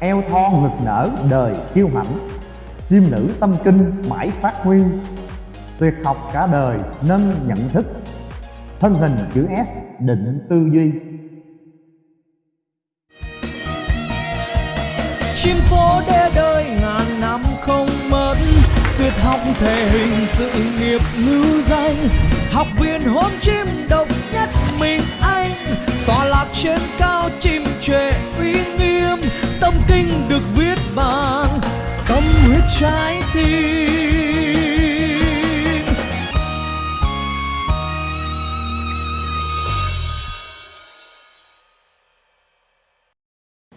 eo thon ngực nở đời kiêu hãnh chim nữ tâm kinh mãi phát huy. Tuyệt học cả đời nâng nhận thức. Thân hình chữ S định tư duy. Chim phố đê đời ngàn năm không mất. Tuyệt học thể hình sự nghiệp ngữ danh. Học viên hôn chim độc nhất mình tọa lạc trên cao chim trệ uy nghiêm, tâm kinh được viết bằng tâm huyết trái tim.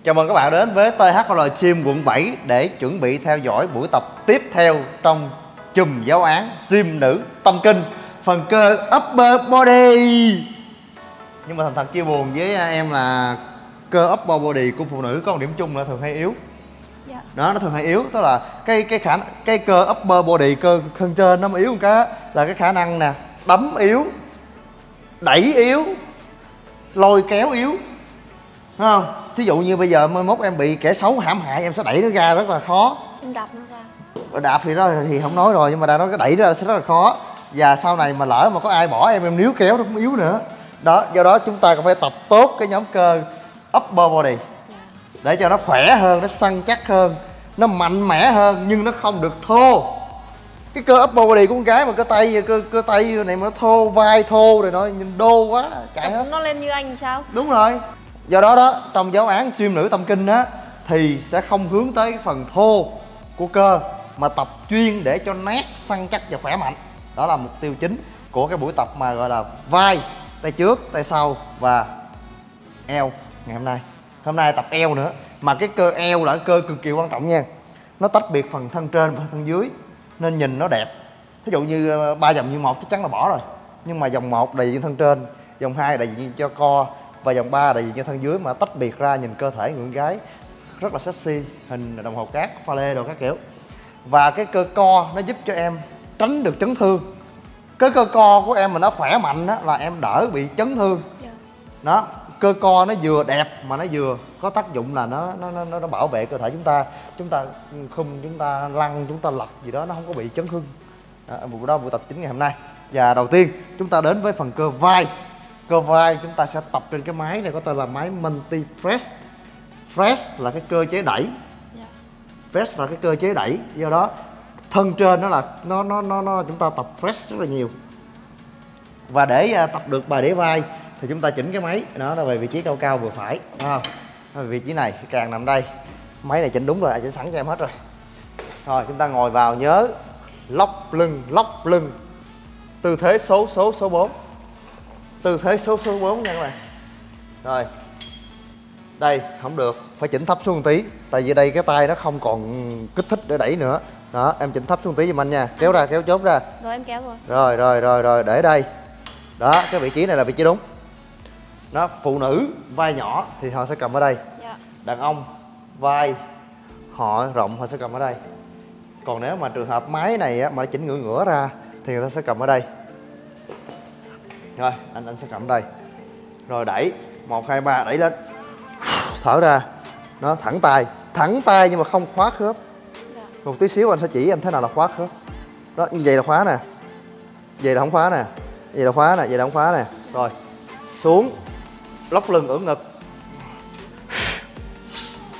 Chào mừng các bạn đến với THL Chim quận 7 để chuẩn bị theo dõi buổi tập tiếp theo trong chùm giáo án gym nữ tâm kinh, phần cơ upper body nhưng mà thành thật chia buồn với em là cơ upper body của phụ nữ có một điểm chung là thường hay yếu. Dạ. đó nó thường hay yếu tức là cái cái khả cái cơ upper body cơ thân trên nó mà yếu một cái là cái khả năng nè đấm yếu đẩy yếu lôi kéo yếu. Thấy không? Thí dụ như bây giờ mai mốt em bị kẻ xấu hãm hại em sẽ đẩy nó ra rất là khó. Em đập nó ra. Đạp thì đó thì không nói rồi nhưng mà đã nói cái đẩy ra sẽ rất là khó. Và sau này mà lỡ mà có ai bỏ em em níu kéo nó cũng yếu nữa đó do đó chúng ta cần phải tập tốt cái nhóm cơ upper body. Để cho nó khỏe hơn nó săn chắc hơn nó mạnh mẽ hơn nhưng nó không được thô. Cái cơ upper body của con gái mà cơ tay cơ cơ tay này mà nó thô vai thô rồi nó nhìn đô quá chạy hết. Nó lên như anh sao? Đúng rồi. Do đó đó trong giáo án xuyên nữ tâm kinh á thì sẽ không hướng tới cái phần thô của cơ mà tập chuyên để cho nét săn chắc và khỏe mạnh. Đó là mục tiêu chính của cái buổi tập mà gọi là vai tay trước tay sau và eo ngày hôm nay. Hôm nay tập eo nữa, mà cái cơ eo là cái cơ cực kỳ quan trọng nha. Nó tách biệt phần thân trên và thân dưới, nên nhìn nó đẹp. Thí dụ như ờ, ba dòng như một chắc chắn là bỏ rồi, nhưng mà dòng một đại diện thân trên dòng hai đại diện cho co và dòng ba đại diện cho thân dưới mà tách biệt ra nhìn cơ thể người con gái, rất là sexy, hình đồng hồ cát, pha lê đồ các kiểu. Và cái cơ co nó giúp cho em tránh được chấn thương cái cơ co của em mà nó khỏe mạnh á là em đỡ bị chấn thương. Dạ. đó cơ co nó vừa đẹp mà nó vừa có tác dụng là nó nó nó, nó bảo vệ cơ thể chúng ta. Chúng ta khum chúng ta lăn chúng ta lật gì đó nó không có bị chấn thương. Đó, buổi đó buổi tập chính ngày hôm nay. Và đầu tiên chúng ta đến với phần cơ vai. Cơ vai chúng ta sẽ tập trên cái máy này có tên là máy multi press press là cái cơ chế đẩy. Dạ. press là cái cơ chế đẩy. Do đó thân trên nó là nó nó nó, nó chúng ta tập press rất là nhiều. Và để à, tập được bài để vai thì chúng ta chỉnh cái máy. Nó là về vị trí cao cao vừa phải. Đúng không vị trí này cái càng nằm đây. Máy này chỉnh đúng rồi chỉnh sẵn cho em hết rồi. Rồi chúng ta ngồi vào nhớ lóc lưng lóc lưng. Tư thế số số số 4 tư thế số số 4 nha các bạn. Rồi. Đây không được phải chỉnh thấp xuống một tí. Tại vì đây cái tay nó không còn kích thích để đẩy nữa đó em chỉnh thấp xuống tí giùm anh nha. Kéo ra kéo chốt ra. Rồi em kéo rồi. Rồi rồi rồi rồi để đây. Đó cái vị trí này là vị trí đúng. Đó phụ nữ vai nhỏ thì họ sẽ cầm ở đây. Dạ. Đàn ông vai họ rộng họ sẽ cầm ở đây. Còn nếu mà trường hợp máy này á, mà chỉnh ngửa ngửa ra thì người ta sẽ cầm ở đây. Rồi anh anh sẽ cầm ở đây. Rồi đẩy. Một hai ba đẩy lên. Thở ra. Nó thẳng tay. Thẳng tay nhưng mà không khóa khớp một tí xíu anh sẽ chỉ anh thế nào là khóa khớp. Đó, như vậy là khóa nè. Vậy là không khóa nè. Vậy là khóa nè, vậy là không khóa nè. Rồi, xuống. Lóc lưng ưỡn ngực.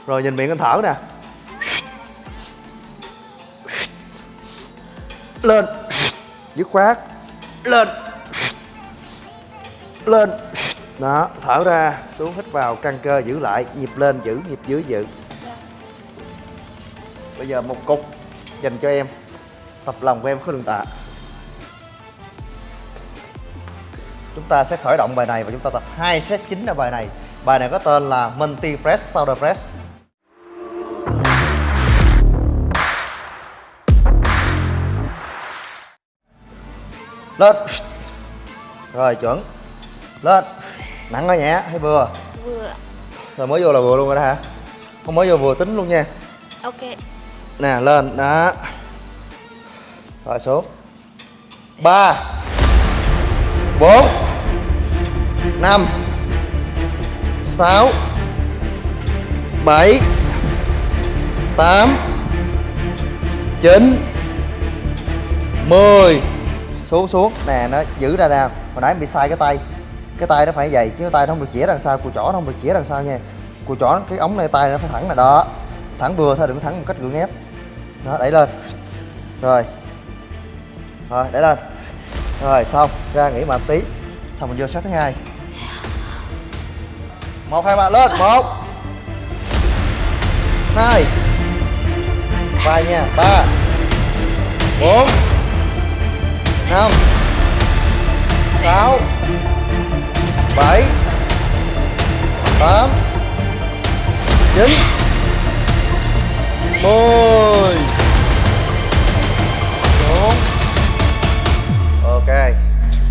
Rồi, nhìn miệng anh thở nè. Lên. Dứt khoát. Lên. Lên. Đó, thở ra, xuống, hít vào, căng cơ, giữ lại. Nhịp lên, giữ, nhịp dưới, giữ bây giờ một cục dành cho em. Tập lòng của em khối đường tạ. Chúng ta sẽ khởi động bài này và chúng ta tập hai set chính ở bài này. Bài này có tên là multi press shoulder press lên. Rồi chuẩn. Lên. Nặng hay nhẹ hay vừa? Vừa. Rồi mới vô là vừa luôn rồi đó hả? Không mới vô vừa tính luôn nha. Ok nè, lên, đó. Rồi, xuống. Ba. Bốn. Năm. Sáu. Bảy. Tám. Chín. Mười. Xuống xuống. Nè, nó giữ ra nào hồi nãy bị sai cái tay. Cái tay nó phải vậy, chứ cái tay nó không được chĩa đằng sau, cùi chỏ nó không được chĩa đằng sau nha. Cùi chỏ, cái ống này tay nó phải thẳng là đó. Thẳng vừa thôi, đừng thẳng một cách gượng ép đó, đẩy lên. Rồi. Rồi, đẩy lên. Rồi, xong. Ra nghỉ mà tí. Xong mình vô set thứ hai. Một, hai, ba, lên. Một. Hai. Ba nha. Ba. Bốn. Năm. Sáu. Bảy. Tám. Chín. 10 4 Ok.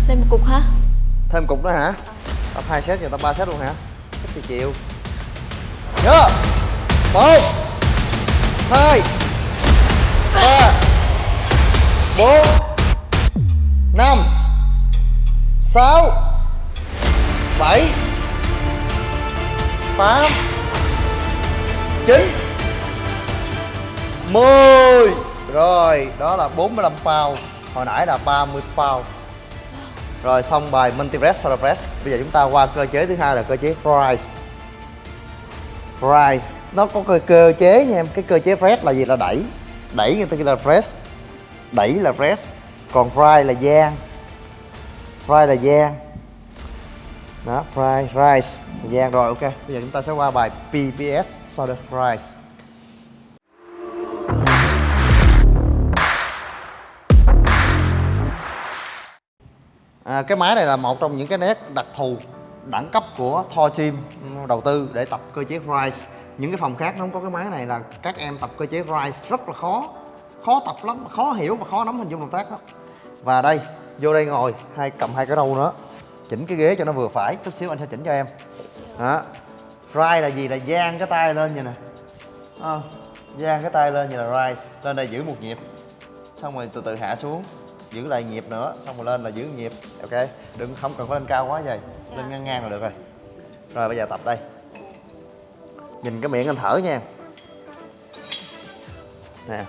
Thêm một cục hả? Thêm cục nữa hả? Tập 2 set giờ tập 3 set luôn hả? Thích thì chịu. Nhớ. 1 2 3 4 5 6 7 8 9 mười. Rồi đó là 45 pound hồi nãy là 30 pound rồi xong bài multi press solar press bây giờ chúng ta qua cơ chế thứ hai là cơ chế rise rise nó có cơ, cơ chế nha em. Cái cơ chế press là gì? Là đẩy. Đẩy người ta kêu là press đẩy là press còn fry là gian fry là gian đó fry rice, gian rồi ok. Bây giờ chúng ta sẽ qua bài pps sau đó rice À, cái máy này là một trong những cái nét đặc thù đẳng cấp của Thor Team đầu tư để tập cơ chế Rise. Những cái phòng khác nó không có cái máy này là các em tập cơ chế Rise rất là khó. Khó tập lắm khó hiểu và khó nắm hình dung động tác lắm và đây vô đây ngồi hai cầm hai cái râu nữa. Chỉnh cái ghế cho nó vừa phải chút xíu anh sẽ chỉnh cho em. Đó. Rise là gì? Là giang cái tay lên vậy nè. À, giang cái tay lên như là Rise lên đây giữ một nhịp. Xong rồi từ từ hạ xuống giữ lại nhịp nữa xong rồi lên là giữ nhịp. Ok đừng không cần phải lên cao quá vậy. Lên ngang ngang là được rồi. Rồi bây giờ tập đây. Nhìn cái miệng anh thở nha. Nè.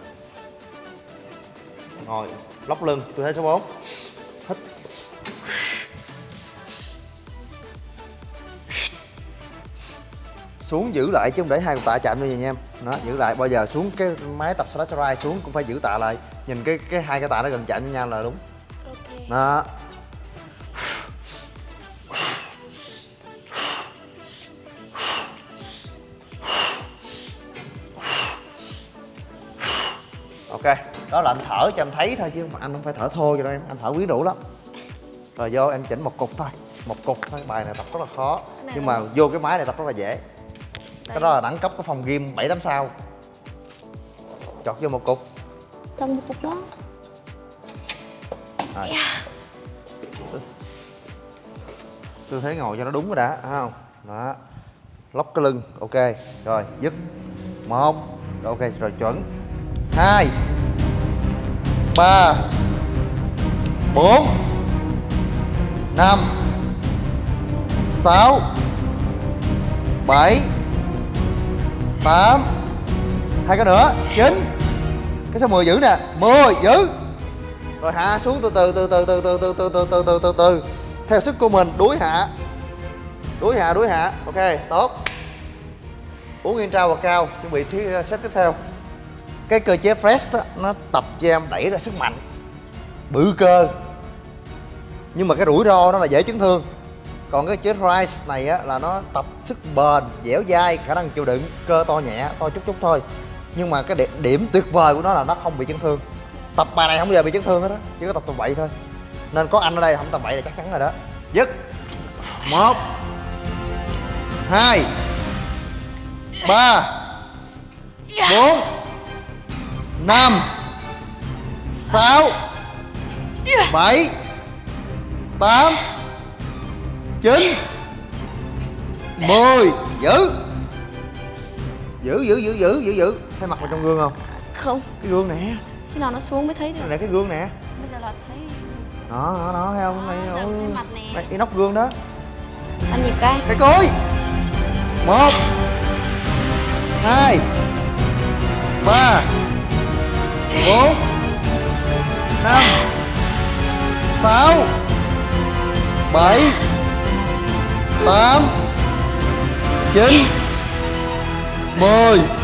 Ngồi lóc lưng tư thế số 4 hít. Xuống giữ lại chứ không để hai cục tạ chạm như vậy nha. Em đó giữ lại. Bao giờ xuống cái máy tập slash xuống cũng phải giữ tạ lại nhìn cái cái hai cái tạ nó gần chạm với nhau là đúng. Ok. Đó. Ok đó là anh thở cho em thấy thôi chứ mà anh không phải thở thô cho đâu em anh thở quyến rũ lắm. Rồi vô em chỉnh một cục thôi một cục thôi bài này tập rất là khó. Này. Nhưng mà vô cái máy này tập rất là dễ. Cái đó là đẳng cấp của phòng gym 7 8 sao. Chọt vô một cục Trong một cục đó. Rồi. tư thế ngồi cho nó đúng rồi đã thấy không? Đó. Lóc cái lưng ok. Rồi dứt. Một. Ok rồi chuẩn. Hai. Ba. Bốn. Năm. Sáu. Bảy. Tám. Hai cái nữa. Chín cái số 10 giữ nè? 10 giữ rồi hạ xuống từ từ từ từ từ từ từ từ từ từ từ từ từ. Theo sức của mình đuối hạ. Đuối hạ đuối hạ. Ok tốt. Uống yên trao và cao. Chuẩn bị thứ uh, set tiếp theo. Cái cơ chế press đó, nó tập cho em đẩy ra sức mạnh. Bự cơ. Nhưng mà cái rủi ro nó là dễ chấn thương. Còn cái chế rise này á là nó tập sức bền dẻo dai khả năng chịu đựng cơ to nhẹ to chút chút thôi nhưng mà cái điểm, điểm tuyệt vời của nó là nó không bị chấn thương. Tập bài này không bao giờ bị chấn thương hết á chỉ có tập tầm bậy thôi. Nên có anh ở đây không tầm bậy là chắc chắn rồi đó. Dứt. Một. Hai. Ba. Bốn. Năm. Sáu. Bảy. Tám. Chín. Mười. Giữ. Giữ giữ giữ giữ giữ giữ thấy mặt vào trong gương không? Không. Cái gương nè. Khi nào nó xuống mới thấy được. Này cái gương nè. Bây giờ là thấy đó đó đó thấy không? Này Đó, giờ thấy mặt nè. này cái nóc gương đó. Ăn nhịp cái. Cái cối. Một. Hai. Ba. Bốn. Năm. Sáu. Bảy. Tám. Chín. Mười. à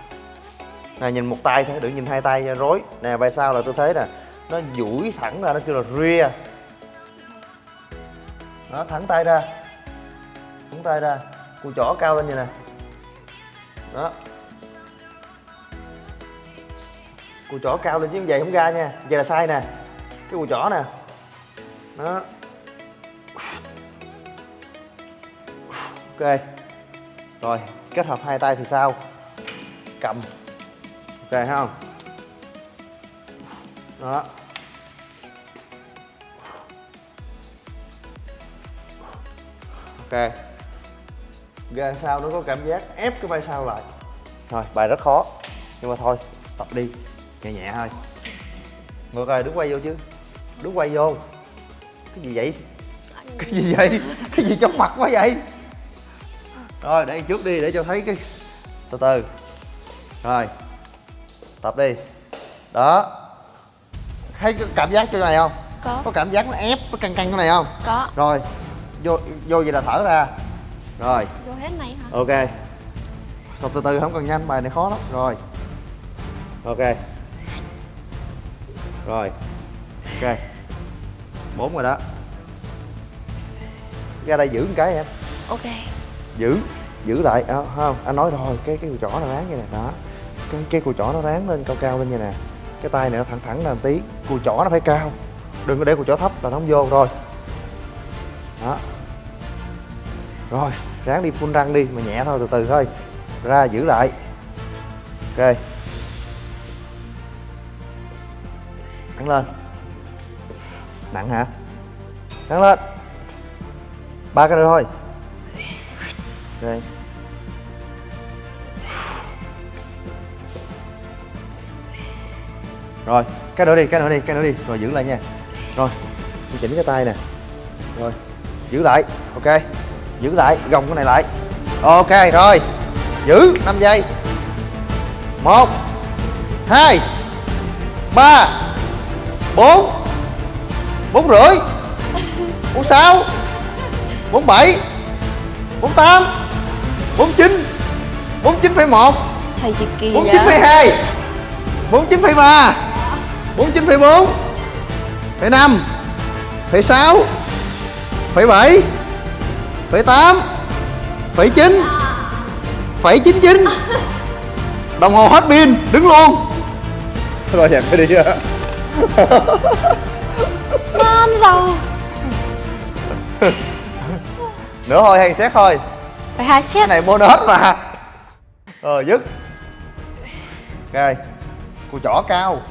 nè nhìn một tay thôi, đừng nhìn hai tay rối. Nè vai sau là tôi thấy nè, nó duỗi thẳng ra, nó kêu là rear. Nó thẳng tay ra, thẳng tay ra, cùi chỏ cao lên vậy nè đó. Cùi chỏ cao lên chứ vậy không ra nha, vậy là sai nè. Cái cùi chỏ nè. Đó. Ok. Rồi, kết hợp hai tay thì sao? Cầm ok không? Đó. Ok. Ra sau nó có cảm giác ép cái vai sau lại. Thôi, bài rất khó, nhưng mà thôi, tập đi. Nhẹ nhẹ thôi. Ngược rồi đứng quay vô chứ. Đứng quay vô. Cái gì vậy? Cái gì vậy? Cái gì trong mặt quá vậy? Rồi, để trước đi, để cho thấy cái, từ từ. Rồi tập đi. Đó. Thấy cái cảm giác chỗ này không? Có. Có cảm giác nó ép nó căng căng cái này không? Có. Rồi vô vô vậy là thở ra. Rồi. Vô hết này hả? Ok. Tập từ từ không cần nhanh bài này khó lắm. Rồi. Ok. Rồi. Ok. Bốn rồi đó. Ra đây giữ một cái em. Ok. Giữ giữ lại. À, không anh nói rồi cái cái chỏ nó ráng như này đó cái cái cùi chỏ nó ráng lên cao cao lên như nè. Cái tay này nó thẳng thẳng lên tí. Cùi chỏ nó phải cao. Đừng có để cùi chỏ thấp là nó không vô. Rồi. Đó. Rồi, ráng đi phun răng đi, mà nhẹ thôi, từ từ thôi. Ra giữ lại. Ok. Thẳng lên. Nặng hả? Thẳng lên. Ba cái nữa thôi. Ok. Rồi cái nữa đi cái nữa đi cái nữa đi. Rồi giữ lại nha. Rồi chỉnh cái tay nè. Rồi giữ lại ok. Giữ lại gồng cái này lại. Ok rồi. Giữ 5 giây. Một hai ba bốn bốn rưỡi bốn sáu bốn bảy bốn tám bốn chín bốn chín phẩy một thầy chị kỳ bốn chín phẩy hai bốn chín phẩy ba bốn chín phẩy bốn phẩy năm phẩy sáu phẩy bảy phẩy tám phẩy chín phẩy chín chín. Đồng hồ hết pin đứng luôn. Rồi dẹp cái đi chưa man rồi. Nữa thôi hay xét thôi. Phải hai cái set này bonus mà. Rồi dứt. Ok cùi chỏ cao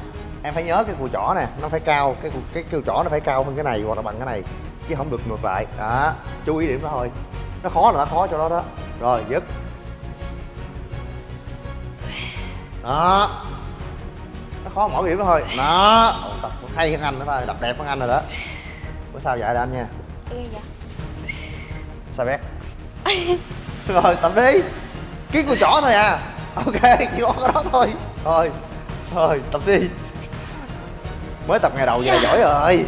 em phải nhớ cái cùi chỏ nè nó phải cao cái cái cùi chỏ nó phải cao hơn cái này hoặc là bằng cái này chứ không được ngược lại. Đó chú ý điểm đó thôi. Nó khó là nó khó cho nó đó. Rồi dứt. Đó. Nó khó mỗi điểm đó thôi. Đó. Tập hay hơn anh nữa thôi đập đẹp hơn anh rồi đó. Bữa sau dạy là anh nha. Ghê vậy? sao bé? Rồi tập đi. Cái cùi chỏ thôi à. Ok chỉ có cái đó thôi. Thôi thôi tập đi mới tập ngày đầu vậy là giỏi rồi.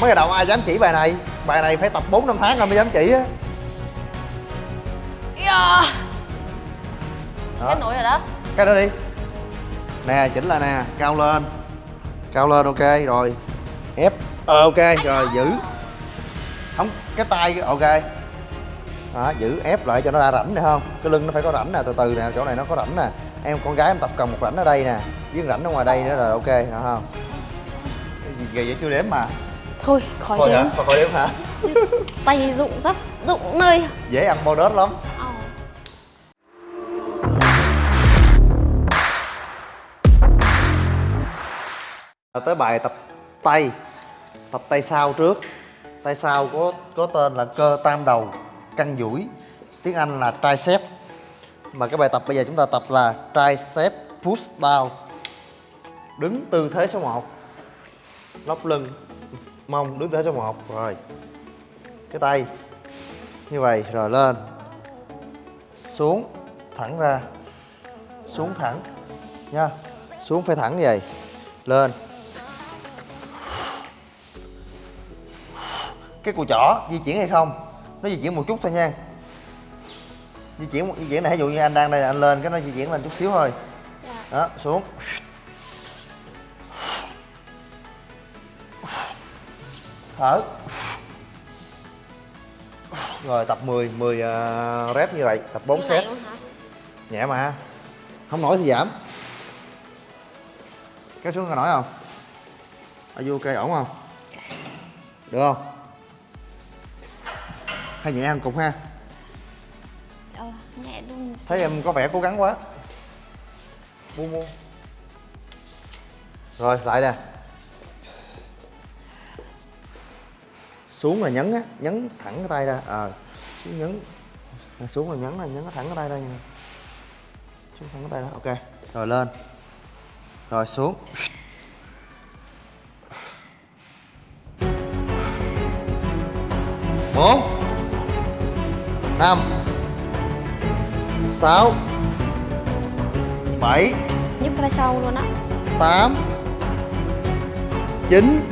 Mới ngày đầu ai dám chỉ bài này? Bài này phải tập 4 năm tháng rồi mới dám chỉ á. Yeah. đó. Kết nối rồi đó. Cái đó đi. Nè chỉnh lại nè cao lên. Cao lên ok rồi. Ép. Ờ, ok rồi giữ. Không cái tay ok. Đó, giữ ép lại cho nó ra rãnh được không? Cái lưng nó phải có rãnh nè từ từ nè chỗ này nó có rãnh nè em con gái em tập cầm một rảnh ở đây nè. Với rảnh ở ngoài đây nữa là ok hả không? Gầy gì vậy chưa đếm mà. Thôi khỏi thôi đếm. thôi khỏi đếm hả? Tay dụng rất dụng nơi. Dễ ăn bao đớt lắm. À, tới bài tập tay. Tập tay sau trước. Tay sau có có tên là cơ tam đầu căng duỗi. Tiếng anh là tricep mà cái bài tập bây giờ chúng ta tập là tricep push down. Đứng tư thế số 1 lóc lưng, mông đứng tư thế số 1 rồi. Cái tay. Như vậy, rồi lên. Xuống, thẳng ra. Xuống thẳng. Nha. Xuống phải thẳng như vậy. Lên. Cái cùi chỏ di chuyển hay không? Nó di chuyển một chút thôi nha di chuyển một di chuyển này ví dụ như anh đang đây anh lên cái nó di chuyển lên chút xíu thôi. Dạ. đó xuống. Thở. Rồi tập 10 10 uh, rep như vậy tập 4 Như này set nhẹ mà. Không nổi thì giảm. Kéo xuống có nổi không? Ở vô cây ổn không? Được không? Hay nhẹ hơn cục ha thấy em có vẻ cố gắng quá. Buông mua. Rồi, lại nè. Xuống là nhấn á, nhấn thẳng cái tay ra. Ờ xuống nhấn. Xuống là nhấn là nhấn thẳng cái tay ra nha. Xuống thẳng cái tay ra, ok. Rồi, lên. Rồi, xuống. Bốn. Năm sáu bảy nhấc ra sau luôn á. tám chín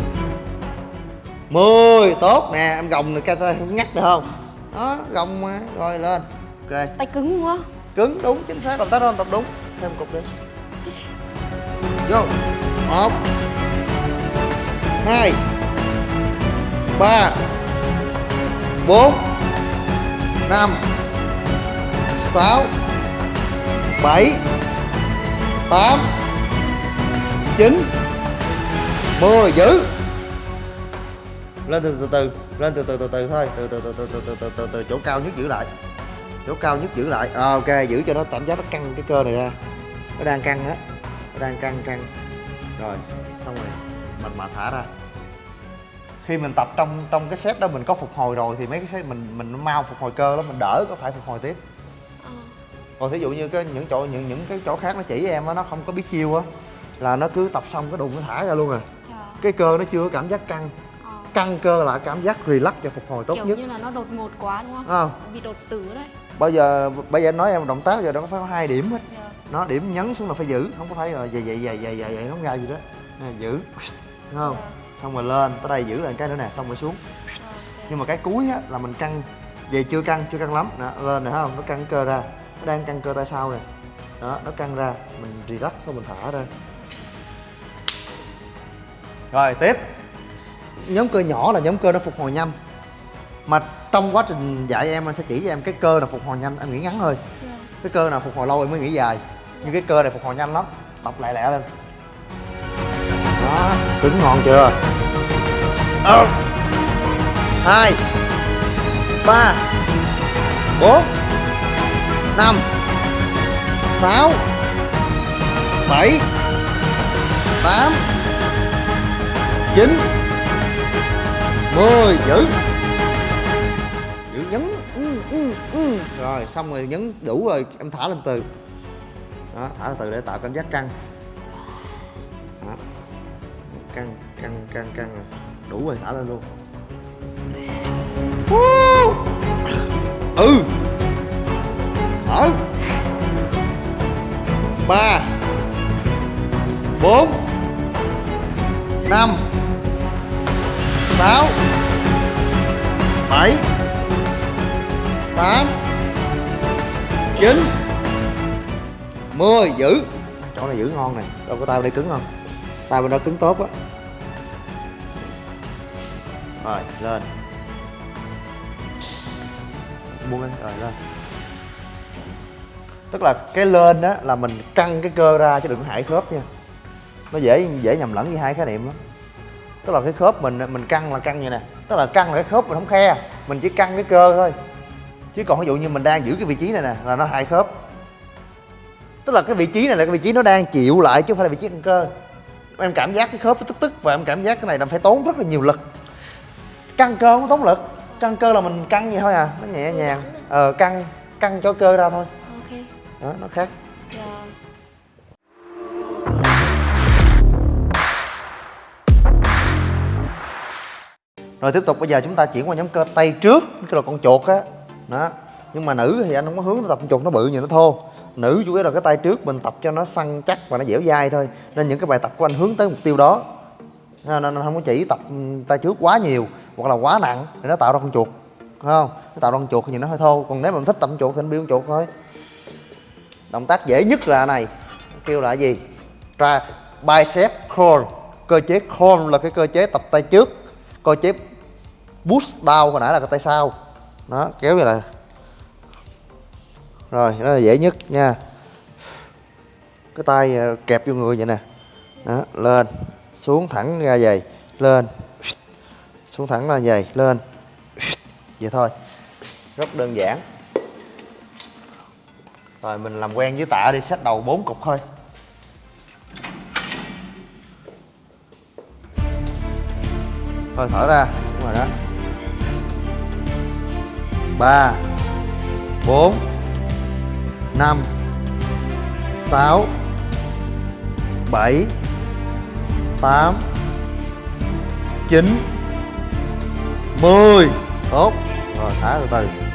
mười. Tốt nè em gồng được cái tay ngắt được không? Đó gồng mà rồi lên. Ok. Tay cứng quá. Cứng đúng chính xác. Động tác đó tập đúng. Thêm cục đi. Vô. Một hai ba bốn năm sáu, bảy, tám, chín. Mười giữ lên từ từ từ lên từ từ từ từ thôi. Từ từ từ từ từ từ từ từ từ, chỗ cao nhất giữ lại. Chỗ cao nhất giữ lại. Ờ, ok, giữ cho nó cảm giác nó căng cái cơ này ra. Nó đang căng á. Nó đang căng căng. Rồi, xong rồi. Mình mà thả ra. Khi mình tập trong trong cái set đó mình có phục hồi rồi thì mấy cái set mình mình mau phục hồi cơ lắm, mình đỡ có phải phục hồi tiếp còn thí dụ như cái những chỗ những những cái chỗ khác nó chỉ em á nó không có biết chiêu á là nó cứ tập xong cái đùng nó thả ra luôn à. Dạ. cái cơ nó chưa có cảm giác căng. Ờ. căng cơ là cảm giác relax và phục hồi tốt kiểu nhất. như là nó đột ngột quá đúng không? Không bị đột tử đấy. Bây giờ bây giờ anh nói em động tác giờ nó phải có hai điểm hết. Dạ. nó điểm nhấn xuống là phải giữ không có phải là vậy vậy vậy vậy vậy vậy không ra gì đó. Nè, giữ. Đúng không? Dạ. xong rồi lên tới đây giữ lại cái nữa nè xong rồi xuống. Ờ, ok. nhưng mà cái cuối á là mình căng. Về chưa căng chưa căng lắm. Nè lên nè không? Nó căng cơ ra nó đang căng cơ tay sau nè. Đó nó căng ra mình relax xong mình thả ra. Rồi tiếp. Nhóm cơ nhỏ là nhóm cơ nó phục hồi nhanh. Mà trong quá trình dạy em anh sẽ chỉ cho em cái cơ nào phục hồi nhanh. Em nghĩ ngắn thôi. Dạ. cái cơ nào phục hồi lâu em mới nghĩ dài. Nhưng cái cơ này phục hồi nhanh lắm. Tập lẹ lẹ lên. Đó cứng ngon chưa? Ờ. hai ba bốn năm sáu bảy tám chín mười giữ giữ nhấn ừ, ừ, ừ. rồi xong rồi nhấn đủ rồi em thả lên từ. Đó thả từ từ để tạo cảm giác căng. Đó. căng căng căng căng rồi. Đủ rồi thả lên luôn. Ừ thở ba. Bốn. Năm. Sáu. Bảy. Tám. Chín. Mười giữ chỗ này giữ ngon nè. Đâu có tay bên đây cứng không? Tay bên đó cứng tốt á. Rồi, lên. Buông lên rồi, lên tức là cái lên đó là mình căng cái cơ ra chứ đừng có hại khớp nha. Nó dễ dễ nhầm lẫn với hai khái niệm lắm tức là cái khớp mình mình căng là căng như nè. Tức là căng là cái khớp mình không khe, mình chỉ căng cái cơ thôi. Chứ còn ví dụ như mình đang giữ cái vị trí này nè, là nó hại khớp. Tức là cái vị trí này là cái vị trí nó đang chịu lại chứ không phải là vị trí căng cơ. Em cảm giác cái khớp nó tức tức và em cảm giác cái này là phải tốn rất là nhiều lực. Căng cơ không có tốn lực, căng cơ là mình căng vậy thôi à nó nhẹ nhàng. Ờ căng căng cho cơ ra thôi đó, nó khác. Rồi rồi tiếp tục, bây giờ chúng ta chuyển qua nhóm cơ tay trước, cái là con chuột á. Đó, nhưng mà nữ thì anh không có hướng tập con chuột, nó bự như nó thô. Nữ chủ yếu là cái tay trước, mình tập cho nó săn chắc và nó dẻo dai thôi. Nên những cái bài tập của anh hướng tới mục tiêu đó. Nên anh không có chỉ tập ừ, tay trước quá nhiều, hoặc là quá nặng để nó tạo ra con chuột. Không? Nó tạo ra con chuột thì nhìn nó hơi thô. Còn nếu mà mình thích tập con chuột thì anh build con chuột thôi động tác dễ nhất là này. Kêu là gì? Tra bicep curl. Cơ chế curl là cái cơ chế tập tay trước. Cơ chế push down hồi nãy là cái tay sau. Đó, kéo như là rồi đó là dễ nhất nha. Cái tay ờ, kẹp vô người vậy nè. Đó, lên. Xuống thẳng ra vậy. Lên. Xuống thẳng ra vậy. Lên. Vậy thôi. Rất đơn giản rồi, mình làm quen với tạ đi, xách đầu bốn cục thôi. Thôi, thở ra, đúng rồi đó. Ba, bốn, năm, sáu, bảy, tám, chín, mười. Tốt. Rồi, thả từ từ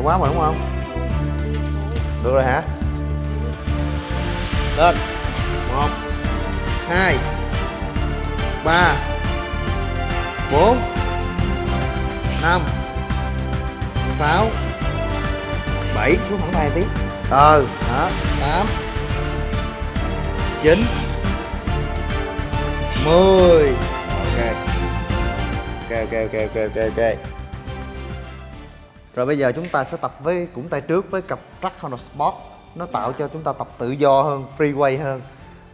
nhẹ quá mà, đúng không? Được rồi hả? Lên. Một, hai, ba, bốn, năm, sáu, bảy. Xuống thẳng tay tí. Ờ đó tám, chín, mười. Ok ok. Ok ok ok ok ok rồi bây giờ chúng ta sẽ tập với cũng tay trước với cặp track Honda Sport. Nó tạo cho chúng ta tập tự do hơn freeway hơn.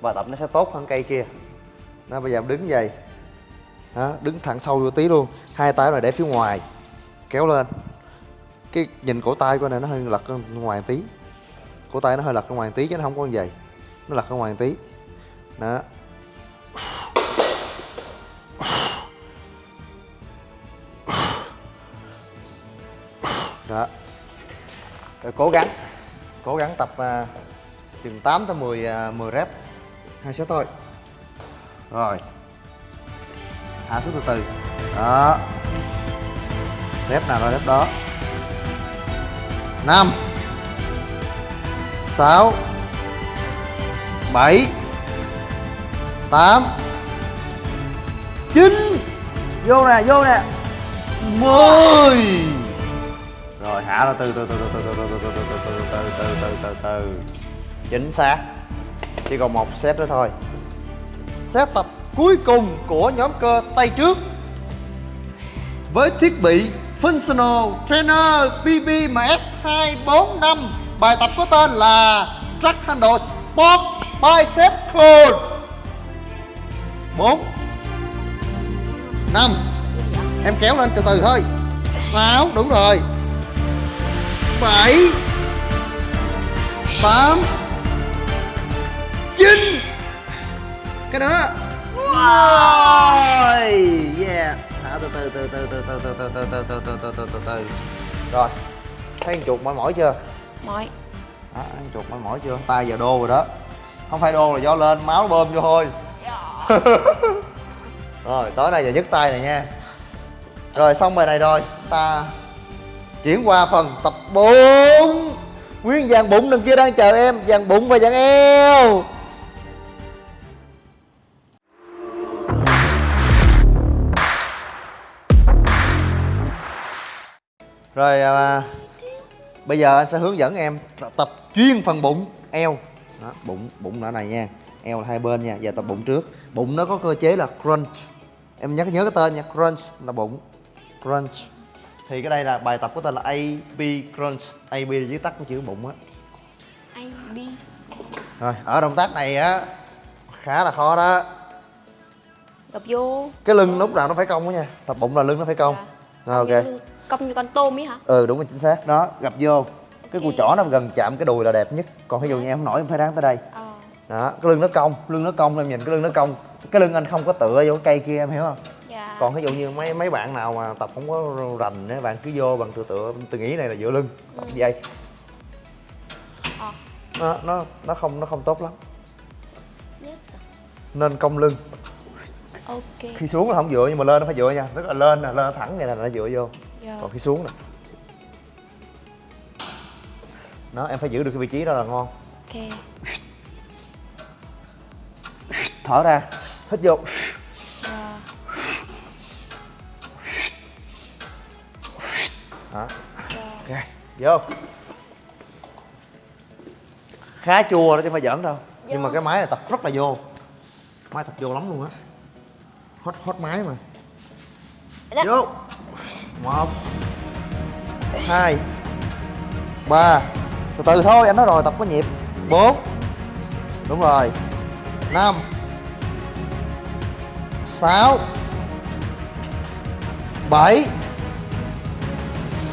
Và tập nó sẽ tốt hơn cây kia. Nó bây giờ đứng vậy. Đó, đứng thẳng sâu vô tí luôn. Hai tay này để phía ngoài kéo lên. Cái nhìn cổ tay của này nó hơi lật ra ngoài tí. Cổ tay nó hơi lật ra ngoài tí chứ nó không có như vậy. Nó lật ra ngoài tí. Đó. Đó. Rồi cố gắng cố gắng tập uh, chừng 8 tới 10 uh, 10 rep hai set thôi. Rồi. Hạ xuống từ từ. Đó. Rep nào ra rep đó? Năm. Sáu. Bảy. Tám. Chín. Vô nè vô nè. Mười. rồi hạ ra từ từ từ từ từ từ từ từ từ từ từ từ từ từ từ chính xác chỉ còn một set nữa thôi set tập cuối cùng của nhóm cơ tay trước với thiết bị Functional Trainer BBMS 245 bài tập có tên là Track Handle Sport Bicep Clone 4 5 em kéo lên từ từ thôi 6 đúng rồi 7 8 9 cái đó. Rồi. Yeah. Thả từ từ từ từ từ từ từ từ từ từ từ từ từ từ từ từ. Rồi. Thấy con chuột mỏi mỏi chưa? Mỏi. Đó, con chuột mỏi mỏi chưa? Tay giờ đô rồi đó. Không phải đô là do lên máu bơm vô thôi. Rồi tối nay giờ nhấc tay này nha. Rồi xong bài này rồi. Ta chuyển qua phần tập 4 Nguyên dàn bụng đằng kia đang chờ em Dàn bụng và dàn eo. Rồi à, bây giờ anh sẽ hướng dẫn em tập chuyên phần bụng eo. Đó, bụng bụng ở này nha. Eo là hai bên nha giờ tập bụng trước. Bụng nó có cơ chế là crunch. Em nhắc nhớ cái tên nha crunch là bụng. Crunch thì cái đây là bài tập có tên là AB crunch. AB là viết tắt của chữ bụng á. Bi rồi ở động tác này á khá là khó đó. Gập vô. Cái lưng lúc nào nó phải cong đó nha. Tập bụng là lưng nó phải cong. Dạ. rồi ok. Cong như con tôm ấy hả? Ừ đúng rồi chính xác. Đó gặp vô. Cái cùi chỏ nó gần chạm cái đùi là đẹp nhất. Còn ví dụ như em không nổi em phải ráng tới đây. Ờ. Đó cái lưng nó cong lưng nó cong em nhìn cái lưng nó cong. Cái lưng anh không có tựa vô cái cây kia em hiểu không? Dạ còn ví dụ như mấy mấy bạn nào mà tập không có rành á bạn cứ vô bằng tựa tựa tôi nghĩ này là dựa lưng. Tập vậy Ờ. nó nó nó không nó không tốt lắm. Yes sir. nên cong lưng. Ok. Khi xuống là không dựa nhưng mà lên nó phải dựa nha. Tức là lên nè lên thẳng vậy là nó dựa vô. Dạ. Còn khi xuống nè. Đó em phải giữ được cái vị trí đó là ngon. Ok. Thở ra. Hít vô Dạ. Ok vô. Khá chua đó chứ không phải giỡn đâu. Nhưng mà cái máy này tập rất là vô. Máy tập vô lắm luôn á. Hot hot máy mà. Đó. vô. Một. Hai. Ba. Từ từ thôi anh nói rồi tập có nhịp. Bốn. Đúng rồi. Năm. Sáu. Bảy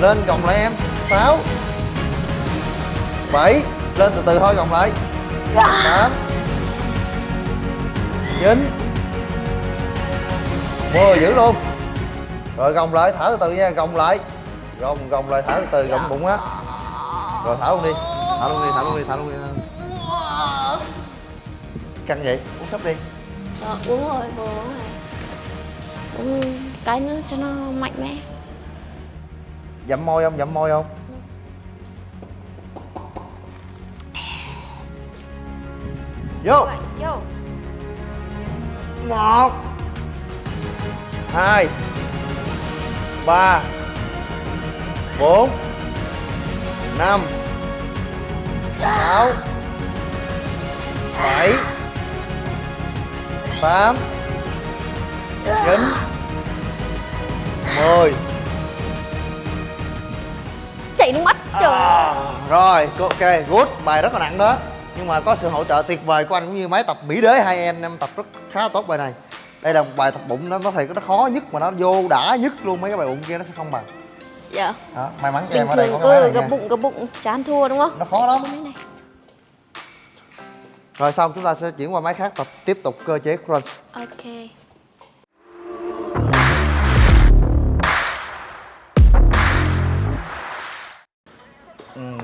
lên gồng lại em. Sáu. Bảy. Lên từ từ thôi gồng lại. Tám. Chín. Mười giữ luôn. Rồi gồng lại thở từ từ nha gồng lại. Gồng gồng lại thở từ từ gồng bụng á. Rồi thở luôn đi. Thở luôn đi thở luôn đi thở luôn đi. Căng vậy? Uống sắp đi. Ờ, uống rồi, vừa uống rồi Uống cái nữa cho nó mạnh mẽ dặm môi không? Dặm môi không? Vô. Vô. Một. Hai. Ba. Bốn. Năm. Sáu. Bảy. Tám. Chín. Mười Chảy nước mắt trời À, rồi ok good. Bài rất là nặng đó. Nhưng mà có sự hỗ trợ tuyệt vời của anh cũng như máy tập mỹ đế. Hai em em tập rất khá tốt bài này. Đây là một bài tập bụng nó nó thiệt nó khó nhất mà nó vô đã nhất luôn. Mấy cái bài bụng kia nó sẽ không bằng. Dạ. Đó may mắn cho em ở đây có cái máy nha. bụng gập bụng chán thua đúng không? nó khó lắm. Rồi xong chúng ta sẽ chuyển qua máy khác tập tiếp tục cơ chế crunch. Ok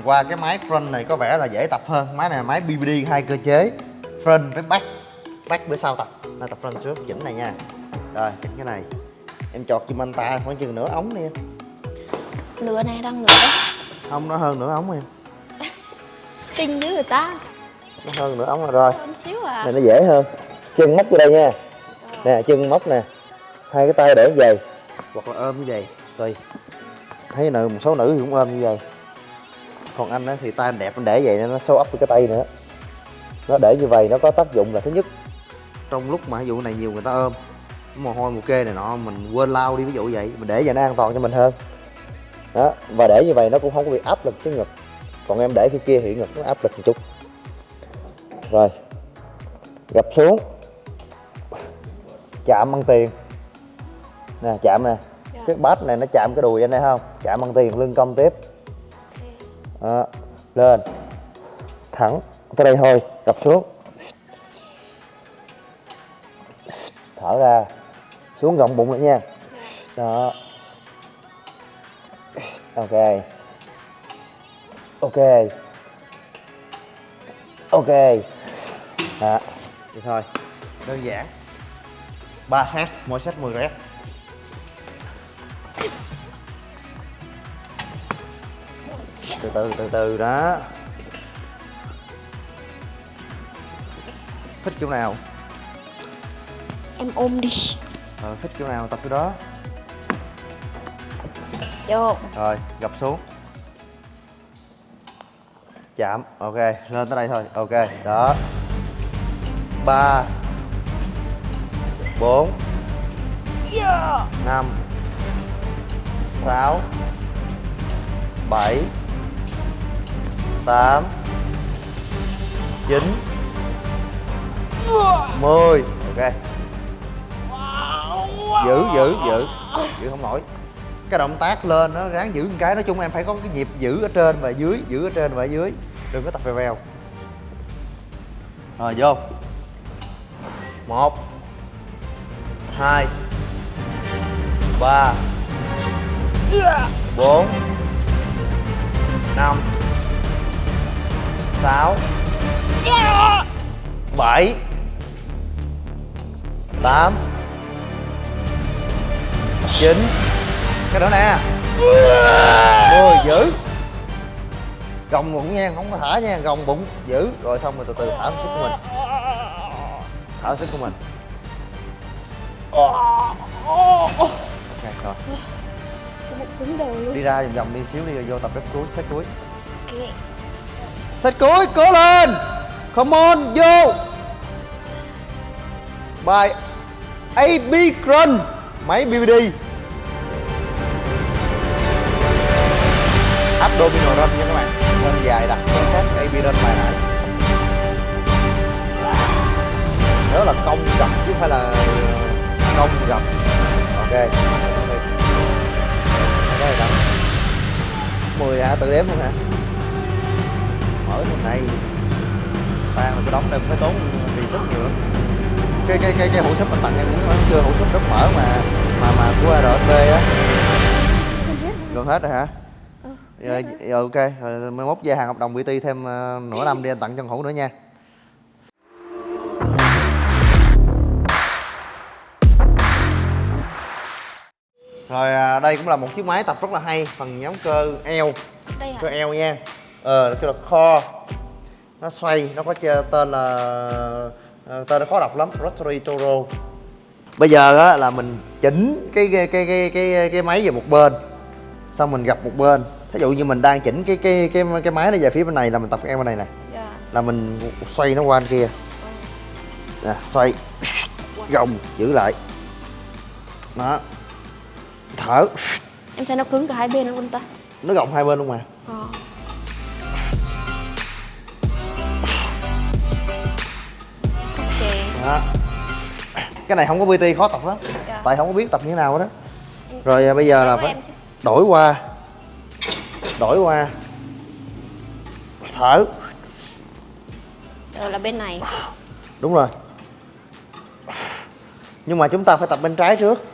qua cái máy front này có vẻ là dễ tập hơn. Máy này là máy BBD hai cơ chế front với back. Back bữa sau tập. Nay tập front trước chỉnh này nha. Rồi chỉnh cái này. Em chọt chùm anh ta khoảng chừng nửa ống đi em. Nửa này đang nửa không nó hơn nửa ống em. Kinh dữ người ta. Nó hơn nửa ống rồi. Rồi xíu à. Này nó dễ hơn. Chân móc vô đây nha. Nè chân móc nè. Hai cái tay để như vậy. Hoặc là ôm như vậy. Tùy. Thấy nữ một số nữ thì cũng ôm như vậy còn anh á thì tay anh đẹp anh để vậy nên nó show up với cái tay nữa. Nó để như vậy nó có tác dụng là thứ nhất. Trong lúc mà ví dụ này nhiều người ta ôm mồ hôi mồ kê này nọ mình quên lau đi ví dụ vậy mình để vậy nó an toàn cho mình hơn. Đó và để như vậy nó cũng không có bị áp lực cái ngực. Còn em để cái kia thì ngực nó áp lực một chút. Rồi gập xuống. Chạm bằng tiền. Nè chạm nè. Dạ. cái bát này nó chạm cái đùi anh đây không? Chạm bằng tiền lưng cong tiếp đó. lên. Thẳng, tới đây thôi gập xuống. Thở ra, xuống gọng bụng lại nha. Đó. Ok. Ok. Ok. Đó, vậy thôi. Đơn giản. 3 set, mỗi set 10 rep. từ từ từ từ đó. Thích chỗ nào? Em ôm đi. Ờ, thích chỗ nào tập chỗ đó. Vô. Rồi gập xuống. Chạm ok lên tới đây thôi ok đó. Ba bốn năm sáu bảy tám, chín, mười. Ok. Giữ giữ giữ. Giữ không nổi. Cái động tác lên nó ráng giữ một cái. Nói chung em phải có cái nhịp giữ ở trên và dưới, giữ ở trên và dưới. Đừng có tập vèo vèo. Rồi, vô. Một, hai, ba, bốn, năm sáu. Bảy. Tám. Chín. Cái đó nè. Mười giữ. Gồng bụng nha không có thả nha gồng bụng giữ. Rồi xong rồi từ từ thả sức của mình. Thả sức của mình. Ok rồi. Đi ra vòng vòng đi xíu đi rồi vô tập rep cuối set cuối set cuối cố lên come on vô bài AB Crunch máy BVD abdominal run nha các bạn lên dài đặt cái khác AB run bài nãy nhớ là công gập chứ không phải là công gập ok đây đó 10 hả tự đếm luôn hả mở hôm nay tan là cái đóng đây cũng phải tốn vì sức nhiều lắm. Cái cái cái cái hũ súp anh tặng em muốn nói chưa? Hũ súp rất mở mà mà mà của RSB á. Gần hết rồi hả? Dạ, dạ, ok rồi mai mốt gia hàng hợp đồng BT thêm ờ, nửa năm đi anh tặng cho hũ nữa nha. Rồi à, đây cũng là một chiếc máy tập rất là hay phần nhóm cơ eo. Cơ eo nha ờ cái là kho nó xoay nó có tên là ờ, tên nó khó đọc lắm rotary toro. Bây giờ á là mình chỉnh cái cái cái cái cái, cái máy về một bên xong mình gặp một bên. Thí dụ như mình đang chỉnh cái cái cái cái máy nó về phía bên này là mình tập eo bên này nè. Dạ. Là mình xoay nó qua bên kia. Nè xoay. Gồng giữ lại. Đó. Thở. Em thấy nó cứng cả hai bên luôn ta. Nó gồng hai bên luôn mà. Ờ đó cái này không có pt khó tập lắm. Dạ. tại không có biết tập như thế nào đó. Rồi à, bây giờ là phải đổi qua. Đổi qua. Thở. Rồi là bên này. Đúng rồi. Nhưng mà chúng ta phải tập bên trái trước.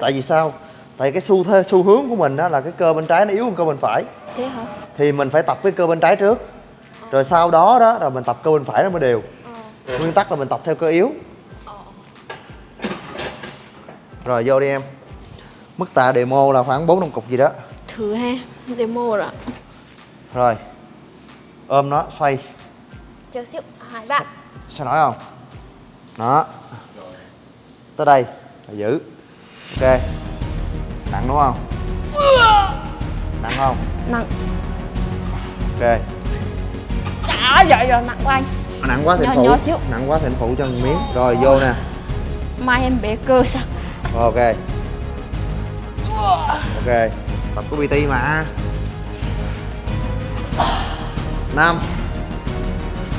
Tại vì sao? Tại cái xu thế xu hướng của mình đó là cái cơ bên trái nó yếu hơn cơ bên phải. Thế hả? Thì mình phải tập cái cơ bên trái trước. Rồi sau đó đó rồi mình tập cơ bên phải nó mới đều nguyên tắc là mình tập theo cơ yếu. Rồi vô đi em. Mức tạ demo là khoảng bốn năm cục gì đó. Thử ha demo rồi rồi. Ôm nó xoay. Chờ xíu hai bạn. Sao nổi không? Đó tới đây là giữ. Ok. Nặng đúng không? Nặng không? Nặng. Ok. Đã vậy rồi nặng của anh nặng quá thì Nhỏ- phụ. nhỏ xíu. nặng quá thì phụ cho một miếng. Rồi vô nè. Mai em bể cơ sao? Ok. Ok. Tập của bt mà. Năm.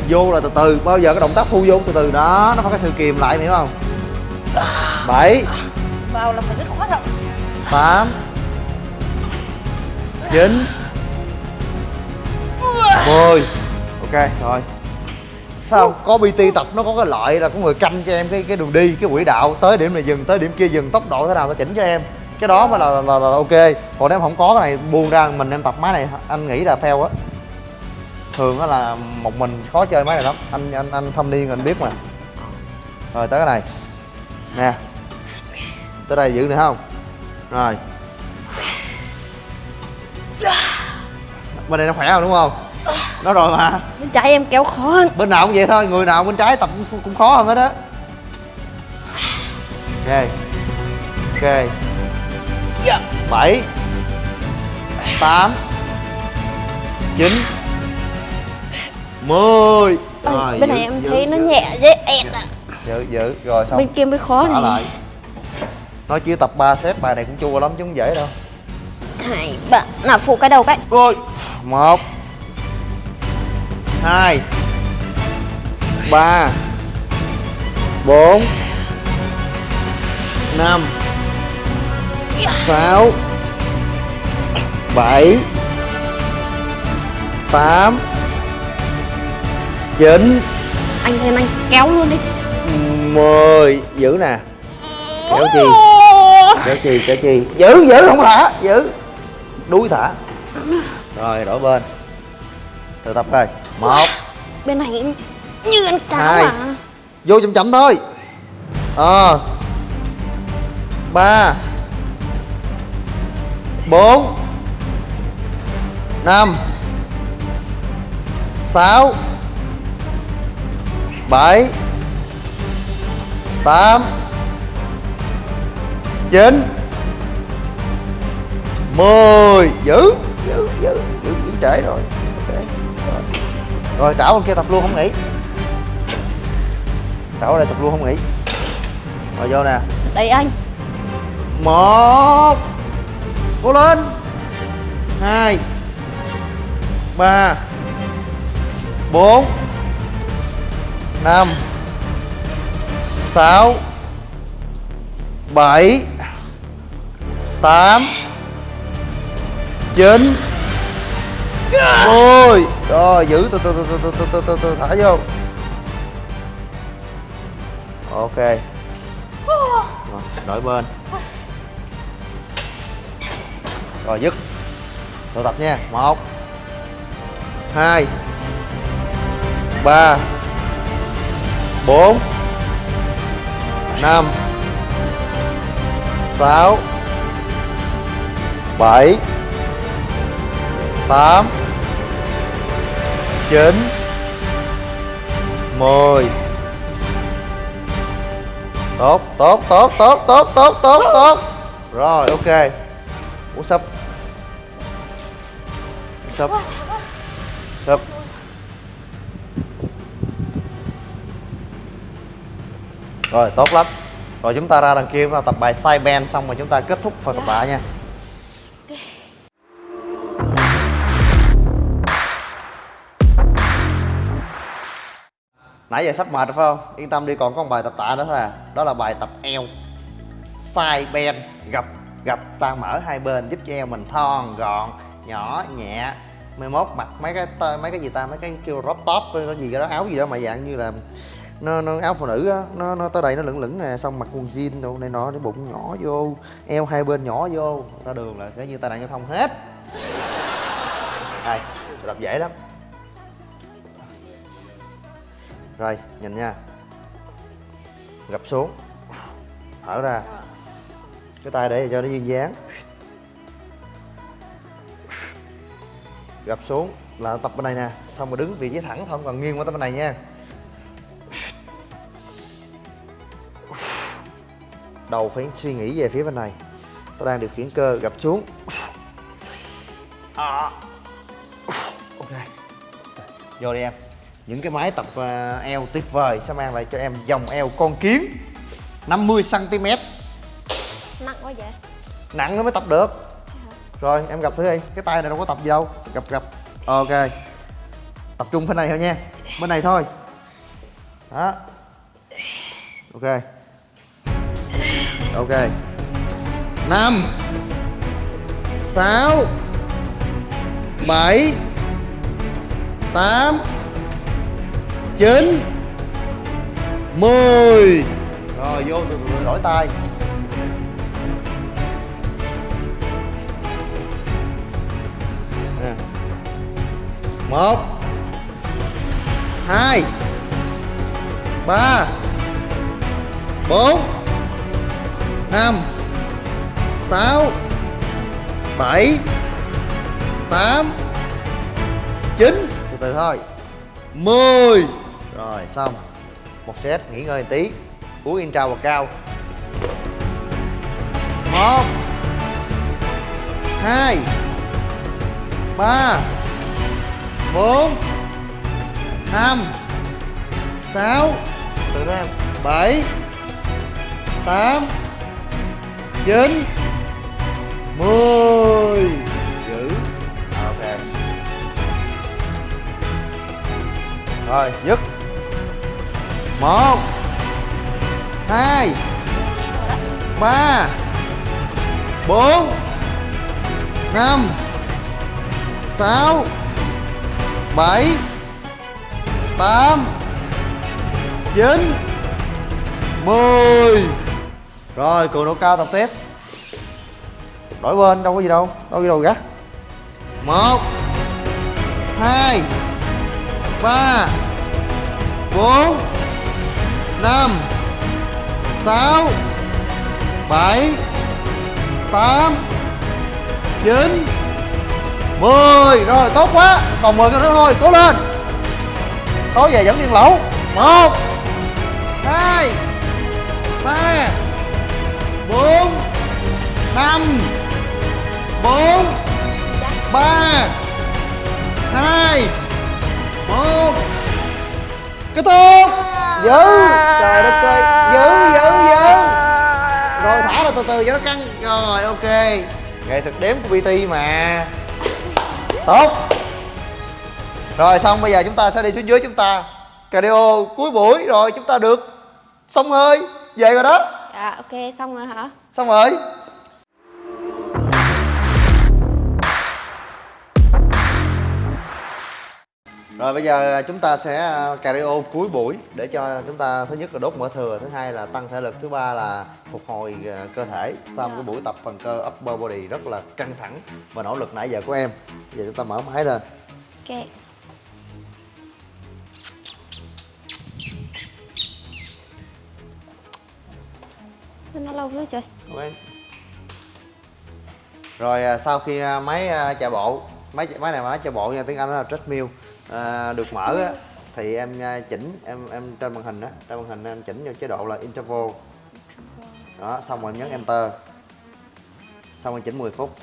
Vô là từ từ. Bao giờ cái động tác thu vô từ từ. Đó nó phải có sự kìm lại hiểu không? Bảy. Vào là phải rất khoát rồi tám. Chín. Mười. Ok rồi không? Có bt tập nó có cái lợi là có người canh cho em cái cái đường đi cái quỹ đạo tới điểm này dừng tới điểm kia dừng tốc độ thế nào nó chỉnh cho em. Cái đó mới là, là, là, là ok. Còn nếu không có cái này buông ra mình em tập máy này anh nghĩ là fail á. Thường á là một mình khó chơi máy này lắm. Anh anh anh thâm niên anh biết mà. Rồi tới cái này. Nè. Tới đây giữ nữa không? Rồi. Bên đây nó khỏe không đúng không? Nó rồi mà. Bên trái em kéo khó hơn. Bên nào cũng vậy thôi người nào bên trái tập cũng, khó hơn hết á. Ok. Ok. Bảy. Tám. Chín. Mười. Rồi bên này em giữ- thấy nó giữ. nhẹ dễ ẹt à giữ giữ. Rồi xong. Bên kia mới khó Thả này. lại. Nói chứ tập 3 xếp bài này cũng chua lắm chứ không dễ đâu. Hai ba. Nào phụ cái đầu cái. Rồi một hai. Ba. Bốn. Năm. Sáu. Bảy. Tám. Chín. Anh thêm anh kéo luôn đi. Mười. Giữ nè. Kéo chi? Kéo chi kéo chi? Giữ giữ không thả giữ. Đuối thả. Rồi đổi bên. Tự tập coi một bên này như ăn cá Hai. mà vô chậm chậm thôi ờ ba bốn năm sáu bảy tám chín mười giữ giữ giữ giữ giữ trễ rồi ok rồi, trảo bên kia tập luôn không nghỉ. Trảo ở đây tập luôn không nghỉ. Rồi vô nè. Đấy anh. Một. Cố lên. Hai. Ba. Bốn. Năm. Sáu. Bảy. Tám. Chín ôi, rồi giữ từ từ từ từ từ từ từ từ từ thả vô. Ok. Rồi, đổi bên. Rồi dứt. Tự tập nha. Một hai ba bốn năm sáu bảy tám chín mười. Tốt tốt tốt tốt tốt tốt tốt tốt. Rồi, ok. Ủa sập sập sập rồi, tốt lắm. Rồi, chúng ta ra đằng kia, chúng ta tập bài side bend xong rồi chúng ta kết thúc phần tập bài nha. Nãy giờ sắp mệt rồi phải không? Yên tâm đi còn có một bài tập tạ nữa thôi à. Đó là bài tập eo. Side bend gập gập. Ta mở hai bên giúp cho eo mình thon gọn nhỏ nhẹ. Mai mốt mặc mấy cái mấy cái gì ta? Mấy cái kêu crop top cái gì cái đó áo gì đó mà dạng như là nó, nó áo phụ nữ á. Nó nó tới đây nó lửng lửng nè xong mặc quần jean đồ này nọ cái bụng nhỏ vô. Eo hai bên nhỏ vô ra đường là cái như tai nạn giao thông hết. Đây tập dễ lắm. Rồi, nhìn nha. Gập xuống. Thở ra. Cái tay để cho nó duyên dáng. Gập xuống. Là tập bên này nè. Xong rồi đứng vị trí thẳng thôi, không cần nghiêng qua tới bên này nha. Đầu phải suy nghĩ về phía bên này. Tôi đang điều khiển cơ, gập xuống. À. ok. Vô đi em những cái máy tập ờ, eo tuyệt vời. Sẽ mang lại cho em dòng eo con kiến? 50 cm nặng quá vậy? Nặng nó mới tập được. Rồi em gặp thử đi. Cái tay này đâu có tập gì đâu. Gặp gặp. Ok. Tập trung bên này thôi nha. Bên này thôi. Đó. Ok. Ok. Năm. Sáu. Bảy. Tám chín mười. Rồi vô từ từ đổi tay. Nè. một hai ba bốn năm sáu bảy tám chín. Từ từ thôi. Mười rồi, xong. Một set, nghỉ ngơi một tí. Uống intra và cao. Một. Hai. Ba. Bốn. Năm. Sáu. Từ từ em. Bảy. Tám. Chín. Mười. Giữ. Ok. Rồi, dứt một. Hai. Ba. Bốn. Năm. Sáu. Bảy. Tám. Chín. Mười. Rồi, cường độ cao tập tiếp. Đổi bên, đâu có gì đâu đâu có gì đâu, gắt. Một. Hai. Ba. Bốn năm, sáu, bảy, tám, chín. Mười. Rồi, tốt quá. Còn mười cái nữa thôi. Cố lên. Tối về vẫn điên lẩu. Một, hai, ba, bốn, năm, bốn, ba, hai, một. Kết thúc giữ trời đất ơi. Giữ giữ giữ rồi thả ra từ từ cho nó căng. Rồi ok. Nghệ thuật đếm của bt mà. Tốt. Rồi xong bây giờ chúng ta sẽ đi xuống dưới chúng ta. Cardio cuối buổi. Rồi chúng ta được. Xong hơi về rồi đó. Dạ ok xong rồi hả? Xong rồi Rồi bây giờ chúng ta sẽ cardio cuối buổi để cho chúng ta thứ nhất là đốt mỡ thừa, thứ hai là tăng thể lực, thứ ba là phục hồi ờ, cơ thể sau một cái buổi tập phần cơ upper body rất là căng thẳng và nỗ lực nãy giờ của em. Bây giờ chúng ta mở máy lên. ok nó lâu nữa trời Ok. Rồi à, sau khi à, máy à, chạy bộ, máy máy này máy chạy bộ nha, tiếng Anh nó là treadmill à, được mở á thì em à, chỉnh em em trên màn hình á, trên màn hình em chỉnh vô chế độ là interval. Đó, xong rồi em nhấn enter. Xong rồi chỉnh 10 phút.